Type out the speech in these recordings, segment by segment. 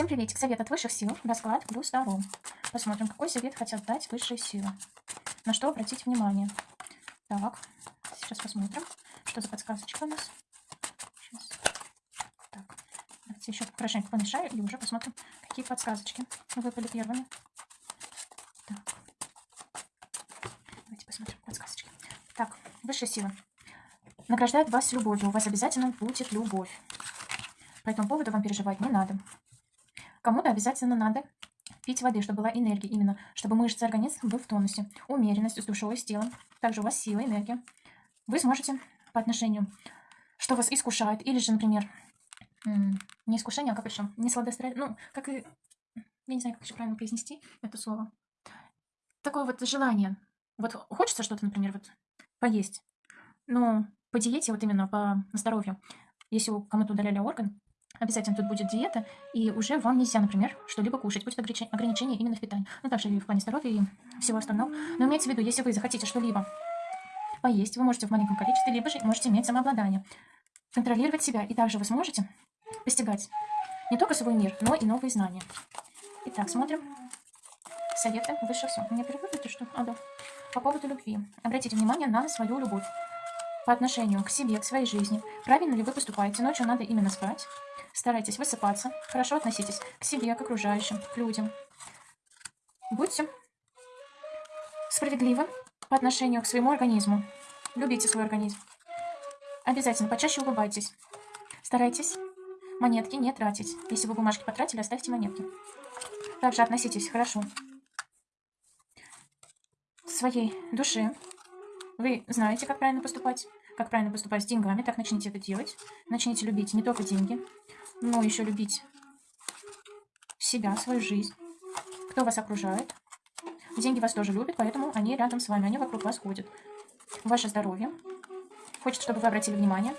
Всем приветик. Совет от высших сил. Расклад плюс Таро. Посмотрим, какой совет хотят дать высшие силы. На что обратить внимание. Так, сейчас посмотрим, что за подсказочка у нас. Сейчас. Так, давайте еще хорошенько помешаю и уже посмотрим, какие подсказочки выпали первыми. Так. Давайте посмотрим подсказочки. Так, высшие силы. Награждают вас любовью. У вас обязательно будет любовь. По этому поводу вам переживать не надо. Кому-то обязательно надо пить воды, чтобы была энергия именно, чтобы мышцы организма был в тонусе. Умеренность с душой. Также у вас сила, энергия. Вы сможете по отношению, что вас искушает, или же, например, не искушение, а как еще, не сладострастие, ну, как и, я не знаю, как еще правильно произнести это слово. Такое вот желание. Вот хочется что-то, например, вот поесть, но по диете, вот именно по здоровью, если кому-то удаляли орган, Обязательно тут будет диета, и уже вам нельзя, например, что-либо кушать. Будет ограничение именно в питании. Ну, также и в плане здоровья и всего остального. Но имейте в виду, если вы захотите что-либо поесть, вы можете в маленьком количестве, либо же можете иметь самообладание. Контролировать себя, и также вы сможете постигать не только свой мир, но и новые знания. Итак, смотрим. Советы выше все. Меня переводите что? А, да. По поводу любви. Обратите внимание на свою любовь по отношению к себе, к своей жизни. Правильно ли вы поступаете? Ночью надо именно спать. Старайтесь высыпаться. Хорошо относитесь к себе, к окружающим, к людям. Будьте справедливы по отношению к своему организму. Любите свой организм. Обязательно почаще улыбайтесь. Старайтесь монетки не тратить. Если вы бумажки потратили, оставьте монетки. Также относитесь хорошо к своей душе. Вы знаете, как правильно поступать, как правильно поступать с деньгами. Так начните это делать. Начните любить не только деньги, но еще любить себя, свою жизнь, кто вас окружает. Деньги вас тоже любят, поэтому они рядом с вами, они вокруг вас ходят. Ваше здоровье. Хочет, чтобы вы обратили внимание.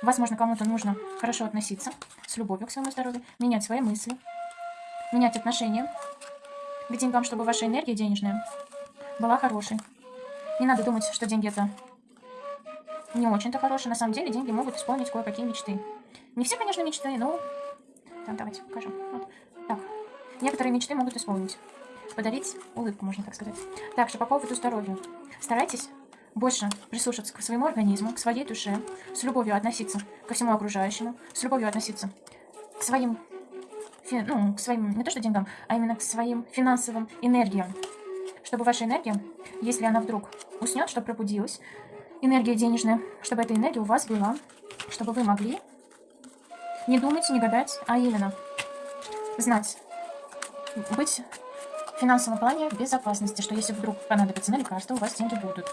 Возможно, кому-то нужно хорошо относиться с любовью к своему здоровью, менять свои мысли, менять отношения к деньгам, чтобы ваша энергия денежная была хорошей. Не надо думать, что деньги это не очень-то хорошие. На самом деле деньги могут исполнить кое-какие мечты. Не все, конечно, мечты, но... Так, давайте покажем. Вот. Так, некоторые мечты могут исполнить. Подарить улыбку, можно так сказать. Также по поводу здоровья. Старайтесь больше прислушаться к своему организму, к своей душе, с любовью относиться ко всему окружающему, с любовью относиться к своим, ну, к своим, не то что деньгам, а именно к своим финансовым энергиям. Чтобы ваша энергия, если она вдруг уснет, чтобы пробудилась, энергия денежная, чтобы эта энергия у вас была, чтобы вы могли не думать, не гадать, а именно знать, быть в финансовом плане безопасности, что если вдруг понадобится на лекарство, у вас деньги будут.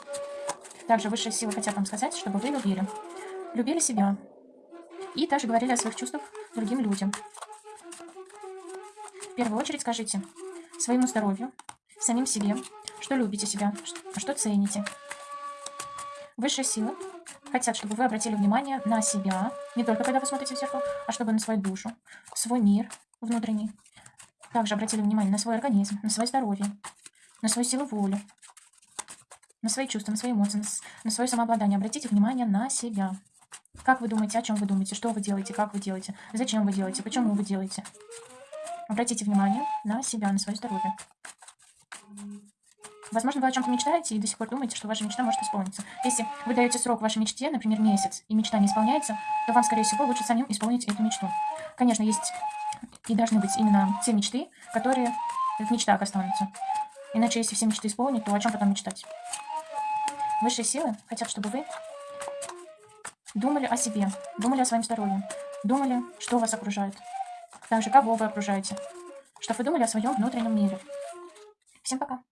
Также высшие силы хотят вам сказать, чтобы вы любили. Любили себя. И также говорили о своих чувствах другим людям. В первую очередь скажите своему здоровью, самим себе, что любите себя, что цените. Высшие силы хотят, чтобы вы обратили внимание на себя, не только когда вы смотрите в зеркало, а чтобы на свою душу, свой мир внутренний. Также обратили внимание на свой организм, на свое здоровье, на свою силу воли, на свои чувства, на свои эмоции, на свое самообладание. Обратите внимание на себя. Как вы думаете, о чем вы думаете, что вы делаете, как вы делаете, зачем вы делаете, почему вы делаете. Обратите внимание на себя, на свое здоровье. Возможно, вы о чем-то мечтаете и до сих пор думаете, что ваша мечта может исполниться. Если вы даете срок вашей мечте, например, месяц, и мечта не исполняется, то вам, скорее всего, лучше самим исполнить эту мечту. Конечно, есть и должны быть именно те мечты, которые в мечтах останутся. Иначе, если все мечты исполнить, то о чем потом мечтать? Высшие силы хотят, чтобы вы думали о себе, думали о своем здоровье, думали, что вас окружает, также кого вы окружаете, чтобы вы думали о своем внутреннем мире. Всем пока!